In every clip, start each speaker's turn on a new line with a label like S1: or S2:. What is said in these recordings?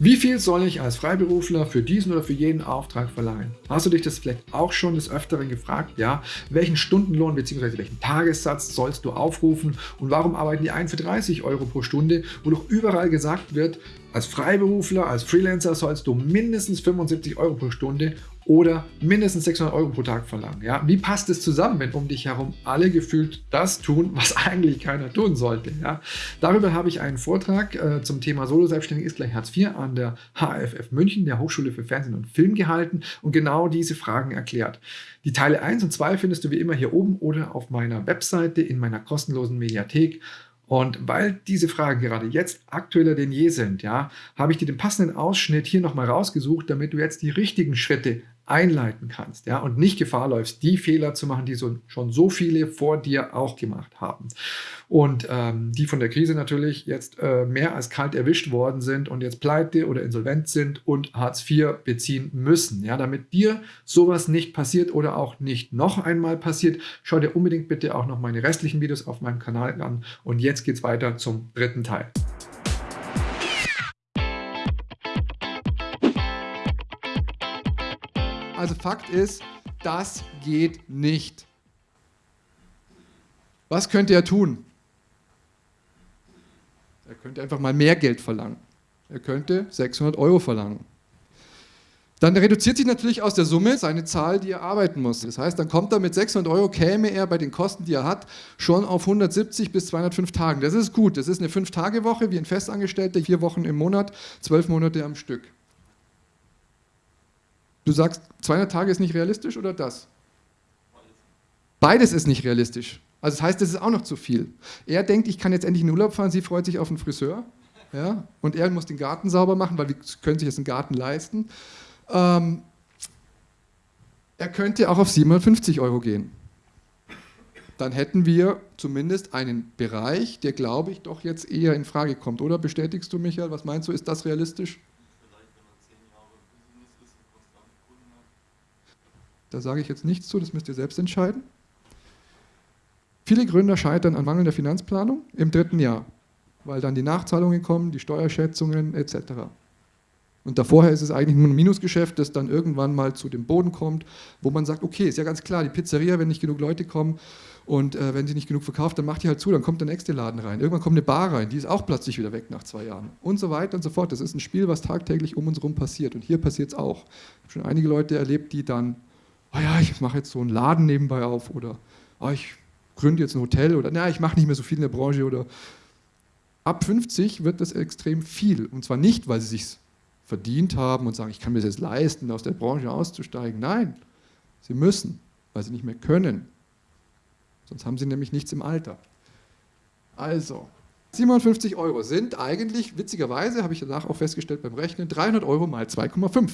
S1: Wie viel soll ich als Freiberufler für diesen oder für jeden Auftrag verlangen? Hast du dich das vielleicht auch schon des Öfteren gefragt? Ja, welchen Stundenlohn bzw. welchen Tagessatz sollst du aufrufen und warum arbeiten die einen für 30 Euro pro Stunde, wo doch überall gesagt wird, als Freiberufler, als Freelancer sollst du mindestens 75 Euro pro Stunde oder mindestens 600 Euro pro Tag verlangen. Ja? Wie passt es zusammen, wenn um dich herum alle gefühlt das tun, was eigentlich keiner tun sollte? Ja? Darüber habe ich einen Vortrag äh, zum Thema Solo-Selbstständig ist gleich Hartz IV an der HFF München, der Hochschule für Fernsehen und Film gehalten und genau diese Fragen erklärt. Die Teile 1 und 2 findest du wie immer hier oben oder auf meiner Webseite in meiner kostenlosen Mediathek. Und weil diese Fragen gerade jetzt aktueller denn je sind, ja, habe ich dir den passenden Ausschnitt hier nochmal rausgesucht, damit du jetzt die richtigen Schritte einleiten kannst ja, und nicht Gefahr läufst, die Fehler zu machen, die so, schon so viele vor dir auch gemacht haben. Und ähm, die von der Krise natürlich jetzt äh, mehr als kalt erwischt worden sind und jetzt pleite oder insolvent sind und Hartz IV beziehen müssen. Ja, damit dir sowas nicht passiert oder auch nicht noch einmal passiert, schau dir unbedingt bitte auch noch meine restlichen Videos auf meinem Kanal an. Und jetzt geht es weiter zum dritten Teil. Also Fakt ist, das geht nicht. Was könnte er tun? Er könnte einfach mal mehr Geld verlangen. Er könnte 600 Euro verlangen. Dann reduziert sich natürlich aus der Summe seine Zahl, die er arbeiten muss. Das heißt, dann kommt er mit 600 Euro, käme er bei den Kosten, die er hat, schon auf 170 bis 205 Tagen. Das ist gut. Das ist eine 5-Tage-Woche wie ein Festangestellter, vier Wochen im Monat, zwölf Monate am Stück. Du sagst, 200 Tage ist nicht realistisch oder das? Beides ist nicht realistisch. Also das heißt, das ist auch noch zu viel. Er denkt, ich kann jetzt endlich in den Urlaub fahren, sie freut sich auf einen Friseur. Ja? Und er muss den Garten sauber machen, weil wir können sich jetzt einen Garten leisten. Ähm, er könnte auch auf 750 Euro gehen. Dann hätten wir zumindest einen Bereich, der, glaube ich, doch jetzt eher in Frage kommt. Oder bestätigst du, Michael? Was meinst du, ist das realistisch? Da sage ich jetzt nichts zu, das müsst ihr selbst entscheiden. Viele Gründer scheitern an mangelnder Finanzplanung im dritten Jahr, weil dann die Nachzahlungen kommen, die Steuerschätzungen etc. Und davorher ist es eigentlich nur ein Minusgeschäft, das dann irgendwann mal zu dem Boden kommt, wo man sagt, okay, ist ja ganz klar, die Pizzeria, wenn nicht genug Leute kommen und äh, wenn sie nicht genug verkauft, dann macht die halt zu, dann kommt der nächste Laden rein. Irgendwann kommt eine Bar rein, die ist auch plötzlich wieder weg nach zwei Jahren. Und so weiter und so fort. Das ist ein Spiel, was tagtäglich um uns herum passiert. Und hier passiert es auch. Ich habe schon einige Leute erlebt, die dann oh ja, ich mache jetzt so einen Laden nebenbei auf oder oh, ich gründe jetzt ein Hotel oder na, ich mache nicht mehr so viel in der Branche oder ab 50 wird das extrem viel und zwar nicht, weil sie sich verdient haben und sagen, ich kann mir das jetzt leisten, aus der Branche auszusteigen. Nein, sie müssen, weil sie nicht mehr können. Sonst haben sie nämlich nichts im Alter. Also, 57 Euro sind eigentlich, witzigerweise, habe ich danach auch festgestellt beim Rechnen, 300 Euro mal 2,5.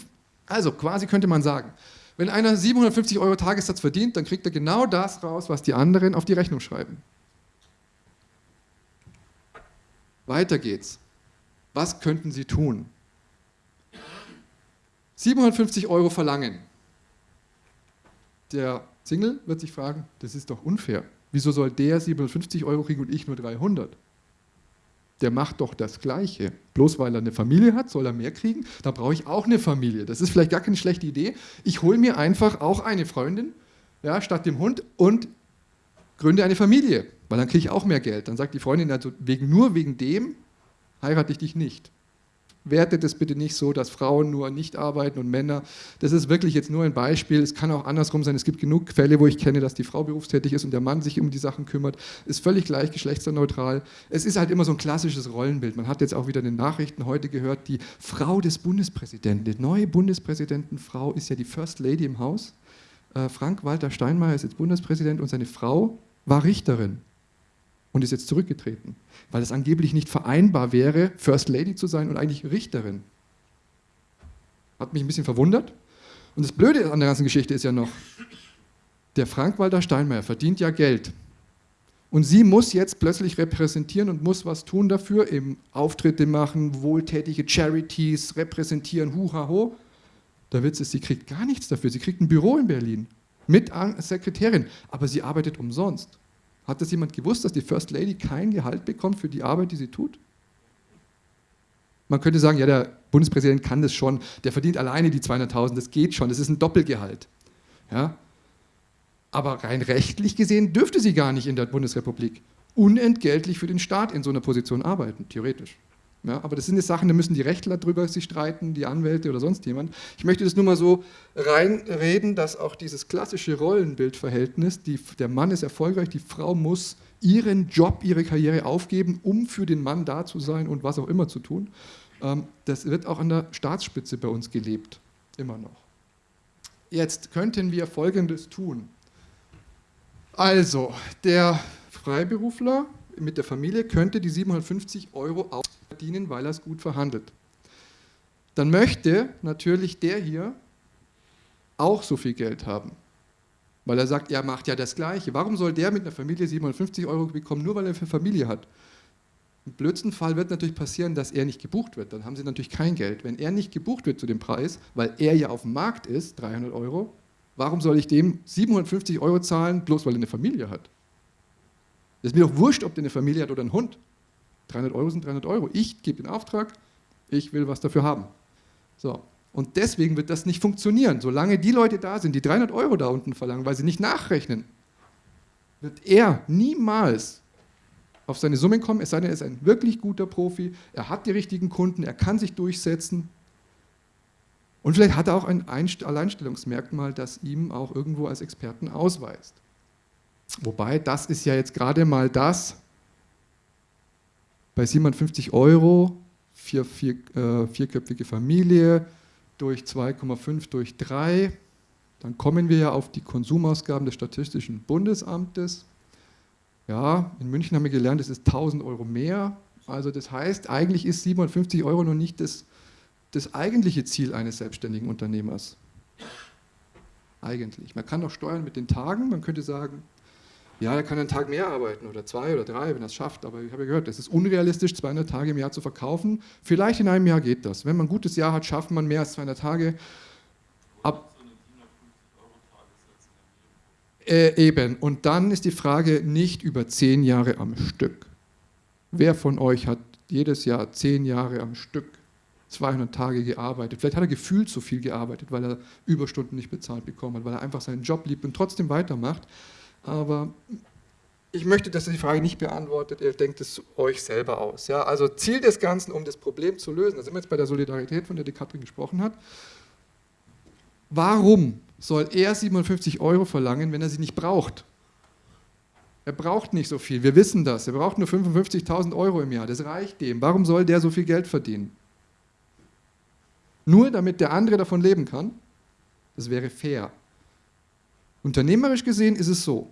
S1: Also quasi könnte man sagen, wenn einer 750 Euro Tagessatz verdient, dann kriegt er genau das raus, was die anderen auf die Rechnung schreiben. Weiter geht's. Was könnten Sie tun? 750 Euro verlangen. Der Single wird sich fragen, das ist doch unfair. Wieso soll der 750 Euro kriegen und ich nur 300? Der macht doch das Gleiche. Bloß weil er eine Familie hat, soll er mehr kriegen? Da brauche ich auch eine Familie. Das ist vielleicht gar keine schlechte Idee. Ich hole mir einfach auch eine Freundin ja, statt dem Hund und gründe eine Familie, weil dann kriege ich auch mehr Geld. Dann sagt die Freundin, also wegen, nur wegen dem heirate ich dich nicht wertet es bitte nicht so, dass Frauen nur nicht arbeiten und Männer. Das ist wirklich jetzt nur ein Beispiel. Es kann auch andersrum sein. Es gibt genug Fälle, wo ich kenne, dass die Frau berufstätig ist und der Mann sich um die Sachen kümmert. Ist völlig gleich, geschlechtsneutral. Es ist halt immer so ein klassisches Rollenbild. Man hat jetzt auch wieder in den Nachrichten heute gehört, die Frau des Bundespräsidenten, die neue Bundespräsidentenfrau ist ja die First Lady im Haus. Äh, Frank-Walter Steinmeier ist jetzt Bundespräsident und seine Frau war Richterin und ist jetzt zurückgetreten, weil es angeblich nicht vereinbar wäre, First Lady zu sein und eigentlich Richterin. Hat mich ein bisschen verwundert. Und das Blöde an der ganzen Geschichte ist ja noch, der Frank-Walter Steinmeier verdient ja Geld. Und sie muss jetzt plötzlich repräsentieren und muss was tun dafür, eben Auftritte machen, wohltätige Charities repräsentieren, huha ho. Der Witz ist, sie kriegt gar nichts dafür. Sie kriegt ein Büro in Berlin mit Sekretärin, aber sie arbeitet umsonst. Hat das jemand gewusst, dass die First Lady kein Gehalt bekommt für die Arbeit, die sie tut? Man könnte sagen, ja, der Bundespräsident kann das schon, der verdient alleine die 200.000, das geht schon, das ist ein Doppelgehalt. Ja? Aber rein rechtlich gesehen dürfte sie gar nicht in der Bundesrepublik unentgeltlich für den Staat in so einer Position arbeiten, theoretisch. Ja, aber das sind jetzt Sachen, da müssen die Rechtler drüber sich streiten, die Anwälte oder sonst jemand. Ich möchte das nur mal so reinreden, dass auch dieses klassische Rollenbildverhältnis, die, der Mann ist erfolgreich, die Frau muss ihren Job, ihre Karriere aufgeben, um für den Mann da zu sein und was auch immer zu tun. Ähm, das wird auch an der Staatsspitze bei uns gelebt, immer noch. Jetzt könnten wir Folgendes tun. Also, der Freiberufler mit der Familie könnte die 750 Euro auch verdienen, weil er es gut verhandelt. Dann möchte natürlich der hier auch so viel Geld haben. Weil er sagt, er macht ja das Gleiche. Warum soll der mit einer Familie 750 Euro bekommen, nur weil er eine Familie hat? Im blödsten Fall wird natürlich passieren, dass er nicht gebucht wird. Dann haben sie natürlich kein Geld. Wenn er nicht gebucht wird zu dem Preis, weil er ja auf dem Markt ist, 300 Euro, warum soll ich dem 750 Euro zahlen, bloß weil er eine Familie hat? Es ist mir doch wurscht, ob der eine Familie hat oder einen Hund. 300 Euro sind 300 Euro. Ich gebe den Auftrag, ich will was dafür haben. So. Und deswegen wird das nicht funktionieren. Solange die Leute da sind, die 300 Euro da unten verlangen, weil sie nicht nachrechnen, wird er niemals auf seine Summen kommen, es sei denn, er ist ein wirklich guter Profi, er hat die richtigen Kunden, er kann sich durchsetzen. Und vielleicht hat er auch ein Alleinstellungsmerkmal, das ihm auch irgendwo als Experten ausweist. Wobei, das ist ja jetzt gerade mal das, bei 750 Euro, vier, vier, äh, vierköpfige Familie, durch 2,5 durch 3, dann kommen wir ja auf die Konsumausgaben des Statistischen Bundesamtes. Ja, in München haben wir gelernt, es ist 1000 Euro mehr. Also das heißt, eigentlich ist 750 Euro noch nicht das, das eigentliche Ziel eines selbstständigen Unternehmers. Eigentlich. Man kann auch steuern mit den Tagen, man könnte sagen, ja, er kann einen Tag mehr arbeiten oder zwei oder drei, wenn er es schafft. Aber ich habe ja gehört, es ist unrealistisch, 200 Tage im Jahr zu verkaufen. Vielleicht in einem Jahr geht das. Wenn man ein gutes Jahr hat, schafft man mehr als 200 Tage. Ab äh, eben. Und dann ist die Frage nicht über zehn Jahre am Stück. Wer von euch hat jedes Jahr zehn Jahre am Stück 200 Tage gearbeitet. Vielleicht hat er gefühlt so viel gearbeitet, weil er Überstunden nicht bezahlt bekommen hat, weil er einfach seinen Job liebt und trotzdem weitermacht. Aber ich möchte, dass ihr die Frage nicht beantwortet, ihr denkt es euch selber aus. Ja? Also Ziel des Ganzen, um das Problem zu lösen, da sind wir jetzt bei der Solidarität, von der die Katrin gesprochen hat. Warum soll er 57 Euro verlangen, wenn er sie nicht braucht? Er braucht nicht so viel, wir wissen das. Er braucht nur 55.000 Euro im Jahr, das reicht dem. Warum soll der so viel Geld verdienen? Nur damit der andere davon leben kann? Das wäre fair. Unternehmerisch gesehen ist es so,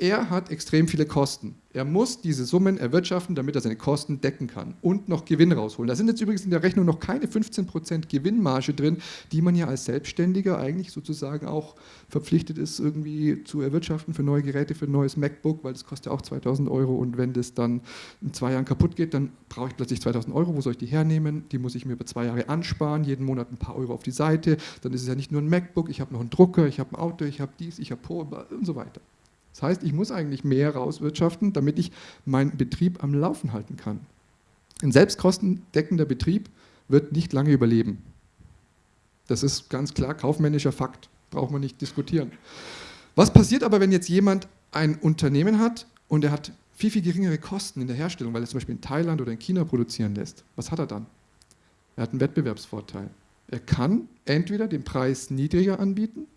S1: er hat extrem viele Kosten. Er muss diese Summen erwirtschaften, damit er seine Kosten decken kann und noch Gewinn rausholen. Da sind jetzt übrigens in der Rechnung noch keine 15% Gewinnmarge drin, die man ja als Selbstständiger eigentlich sozusagen auch verpflichtet ist, irgendwie zu erwirtschaften für neue Geräte, für ein neues MacBook, weil das kostet ja auch 2000 Euro und wenn das dann in zwei Jahren kaputt geht, dann brauche ich plötzlich 2000 Euro. Wo soll ich die hernehmen? Die muss ich mir über zwei Jahre ansparen, jeden Monat ein paar Euro auf die Seite. Dann ist es ja nicht nur ein MacBook, ich habe noch einen Drucker, ich habe ein Auto, ich habe dies, ich habe Po und so weiter. Das heißt, ich muss eigentlich mehr rauswirtschaften, damit ich meinen Betrieb am Laufen halten kann. Ein selbstkostendeckender Betrieb wird nicht lange überleben. Das ist ganz klar kaufmännischer Fakt, braucht man nicht diskutieren. Was passiert aber, wenn jetzt jemand ein Unternehmen hat und er hat viel, viel geringere Kosten in der Herstellung, weil er zum Beispiel in Thailand oder in China produzieren lässt? Was hat er dann? Er hat einen Wettbewerbsvorteil. Er kann entweder den Preis niedriger anbieten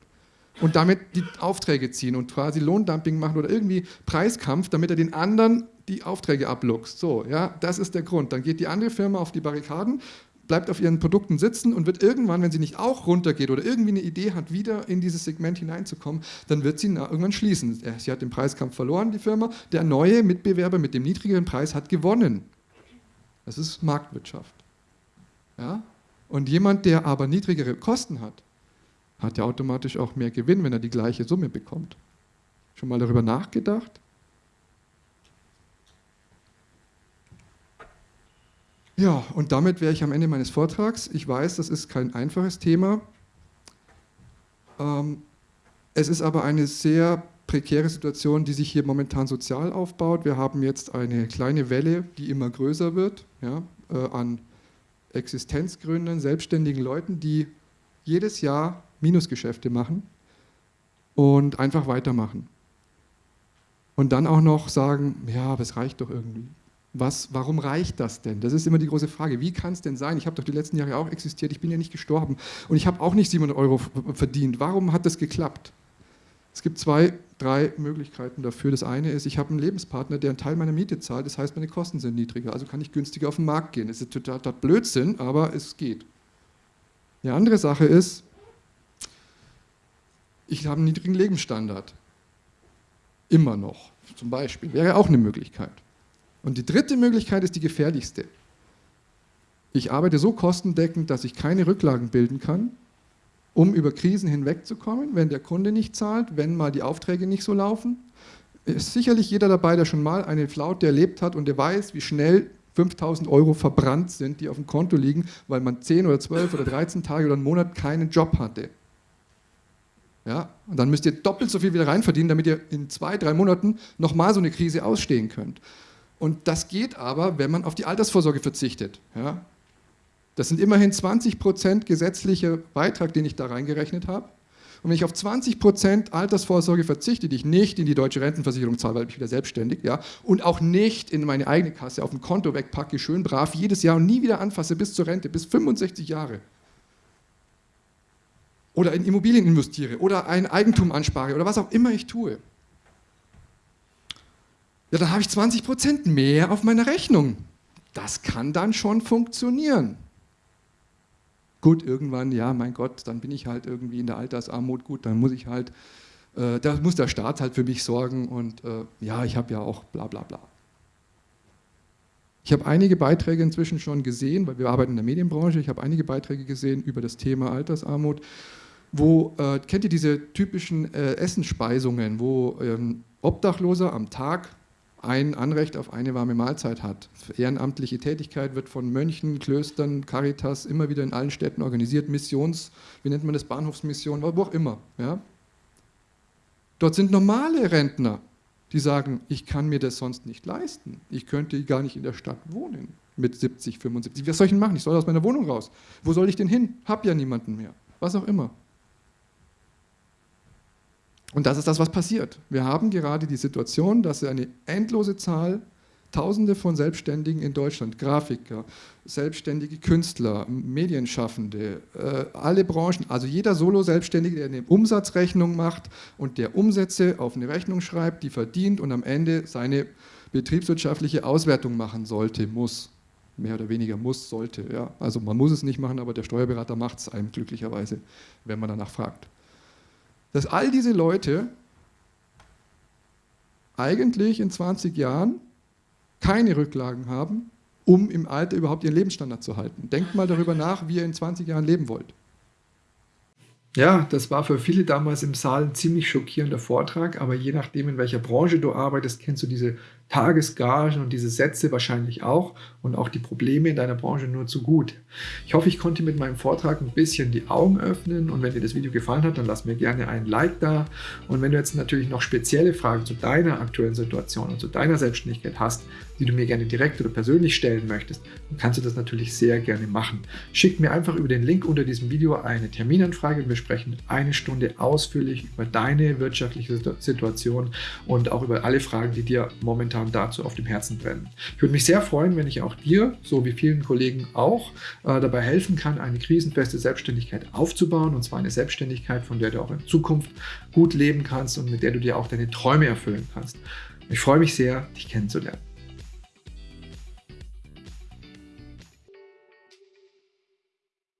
S1: und damit die Aufträge ziehen und quasi Lohndumping machen oder irgendwie Preiskampf, damit er den anderen die Aufträge abluchst. So, ja, das ist der Grund. Dann geht die andere Firma auf die Barrikaden, bleibt auf ihren Produkten sitzen und wird irgendwann, wenn sie nicht auch runtergeht oder irgendwie eine Idee hat, wieder in dieses Segment hineinzukommen, dann wird sie irgendwann schließen. Sie hat den Preiskampf verloren, die Firma. Der neue Mitbewerber mit dem niedrigeren Preis hat gewonnen. Das ist Marktwirtschaft. Ja? Und jemand, der aber niedrigere Kosten hat, hat er automatisch auch mehr Gewinn, wenn er die gleiche Summe bekommt. Schon mal darüber nachgedacht? Ja, und damit wäre ich am Ende meines Vortrags. Ich weiß, das ist kein einfaches Thema. Ähm, es ist aber eine sehr prekäre Situation, die sich hier momentan sozial aufbaut. Wir haben jetzt eine kleine Welle, die immer größer wird, ja, äh, an existenzgründenden, selbstständigen Leuten, die jedes Jahr Minusgeschäfte machen und einfach weitermachen. Und dann auch noch sagen, ja, aber es reicht doch irgendwie. Was, warum reicht das denn? Das ist immer die große Frage. Wie kann es denn sein? Ich habe doch die letzten Jahre auch existiert, ich bin ja nicht gestorben und ich habe auch nicht 700 Euro verdient. Warum hat das geklappt? Es gibt zwei, drei Möglichkeiten dafür. Das eine ist, ich habe einen Lebenspartner, der einen Teil meiner Miete zahlt, das heißt, meine Kosten sind niedriger, also kann ich günstiger auf den Markt gehen. Das ist total, total Blödsinn, aber es geht. Die andere Sache ist, ich habe einen niedrigen Lebensstandard. Immer noch, zum Beispiel. Wäre auch eine Möglichkeit. Und die dritte Möglichkeit ist die gefährlichste. Ich arbeite so kostendeckend, dass ich keine Rücklagen bilden kann, um über Krisen hinwegzukommen, wenn der Kunde nicht zahlt, wenn mal die Aufträge nicht so laufen. Ist sicherlich jeder dabei, der schon mal eine Flaute erlebt hat und der weiß, wie schnell 5000 Euro verbrannt sind, die auf dem Konto liegen, weil man 10 oder 12 oder 13 Tage oder einen Monat keinen Job hatte. Ja, und dann müsst ihr doppelt so viel wieder reinverdienen, damit ihr in zwei, drei Monaten nochmal so eine Krise ausstehen könnt. Und das geht aber, wenn man auf die Altersvorsorge verzichtet. Ja, das sind immerhin 20 Prozent gesetzlicher Beitrag, den ich da reingerechnet habe. Und wenn ich auf 20 Prozent Altersvorsorge verzichte, die ich nicht in die deutsche Rentenversicherung zahle, weil ich wieder selbstständig, ja, und auch nicht in meine eigene Kasse auf ein Konto wegpacke, schön brav, jedes Jahr und nie wieder anfasse bis zur Rente, bis 65 Jahre. Oder in Immobilien investiere oder ein Eigentum anspare oder was auch immer ich tue. Ja, dann habe ich 20 Prozent mehr auf meiner Rechnung. Das kann dann schon funktionieren. Gut, irgendwann, ja, mein Gott, dann bin ich halt irgendwie in der Altersarmut, gut, dann muss ich halt, äh, da muss der Staat halt für mich sorgen und äh, ja, ich habe ja auch bla bla bla. Ich habe einige Beiträge inzwischen schon gesehen, weil wir arbeiten in der Medienbranche, ich habe einige Beiträge gesehen über das Thema Altersarmut, wo, äh, kennt ihr diese typischen äh, Essensspeisungen, wo ähm, Obdachloser am Tag ein Anrecht auf eine warme Mahlzeit hat. Ehrenamtliche Tätigkeit wird von Mönchen, Klöstern, Caritas immer wieder in allen Städten organisiert, Missions, wie nennt man das, Bahnhofsmission, wo auch immer. Ja? Dort sind normale Rentner, die sagen, ich kann mir das sonst nicht leisten. Ich könnte gar nicht in der Stadt wohnen mit 70, 75. Was soll ich denn machen? Ich soll aus meiner Wohnung raus. Wo soll ich denn hin? Hab ja niemanden mehr. Was auch immer. Und das ist das, was passiert. Wir haben gerade die Situation, dass eine endlose Zahl, Tausende von Selbstständigen in Deutschland, Grafiker, selbstständige Künstler, Medienschaffende, äh, alle Branchen, also jeder Solo-Selbstständige, der eine Umsatzrechnung macht und der Umsätze auf eine Rechnung schreibt, die verdient und am Ende seine betriebswirtschaftliche Auswertung machen sollte, muss. Mehr oder weniger muss, sollte. Ja. Also man muss es nicht machen, aber der Steuerberater macht es einem glücklicherweise, wenn man danach fragt dass all diese Leute eigentlich in 20 Jahren keine Rücklagen haben, um im Alter überhaupt ihren Lebensstandard zu halten. Denkt mal darüber nach, wie ihr in 20 Jahren leben wollt. Ja, das war für viele damals im Saal ein ziemlich schockierender Vortrag, aber je nachdem, in welcher Branche du arbeitest, kennst du diese Tagesgagen und diese Sätze wahrscheinlich auch und auch die Probleme in deiner Branche nur zu gut. Ich hoffe, ich konnte mit meinem Vortrag ein bisschen die Augen öffnen und wenn dir das Video gefallen hat, dann lass mir gerne ein Like da und wenn du jetzt natürlich noch spezielle Fragen zu deiner aktuellen Situation und zu deiner Selbstständigkeit hast, die du mir gerne direkt oder persönlich stellen möchtest, dann kannst du das natürlich sehr gerne machen. Schick mir einfach über den Link unter diesem Video eine Terminanfrage und wir sprechen eine Stunde ausführlich über deine wirtschaftliche Situation und auch über alle Fragen, die dir momentan momentan dazu auf dem Herzen brennen. Ich würde mich sehr freuen, wenn ich auch dir, so wie vielen Kollegen auch, äh, dabei helfen kann, eine krisenfeste Selbstständigkeit aufzubauen und zwar eine Selbstständigkeit, von der du auch in Zukunft gut leben kannst und mit der du dir auch deine Träume erfüllen kannst. Ich freue mich sehr, dich kennenzulernen.